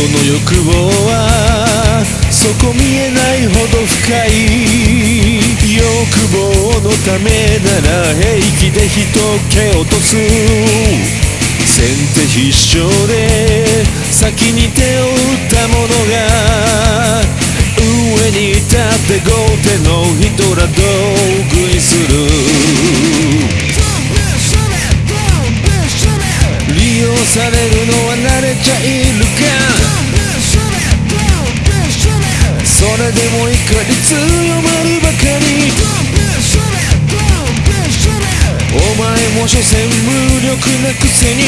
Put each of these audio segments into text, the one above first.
人の欲望はそこ見えないほど深い欲望のためなら平気で人を蹴落とす。先手必勝で先に手を打った者が上に立って豪邸の人ら道具にする。利用されるのは慣れちゃいる。でも怒り強まるばかり。お前も所詮無力なくせに。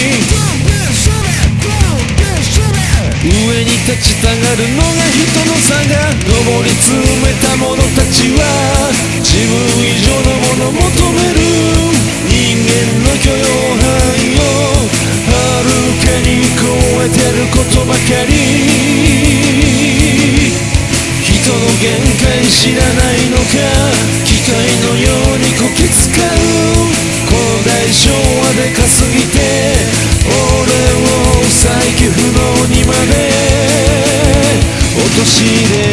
上に立ちたがるのが人の差が。上り詰めた者たちは。自分以上のもの求める。人間の許容範囲を。はるかに超えてることばかり。限界知らないのか？機械のようにこき使う。この大昭和でかすぎて俺を再起不能にまで。陥れ。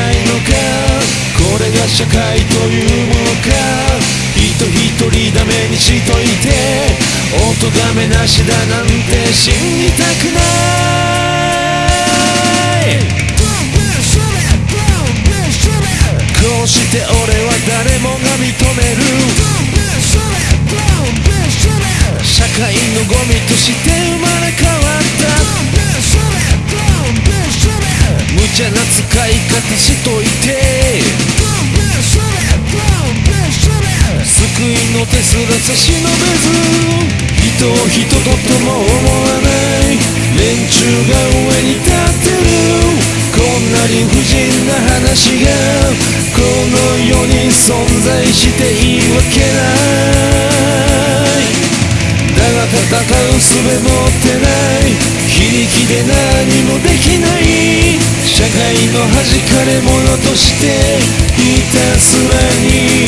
ないのかこれが社会というものか。人一人ダメにしといてお咎めなしだなんて信じたくない。こうして俺は誰もが認める社会のゴミとして救いの手すら差し伸べず人を人ととも思わない。連中が上に立ってる。こんな理不尽な話がこの世に存在していいわけない。だが戦う術持ってない。非力で何もできない。社会の弾かれ者としてひたすらに。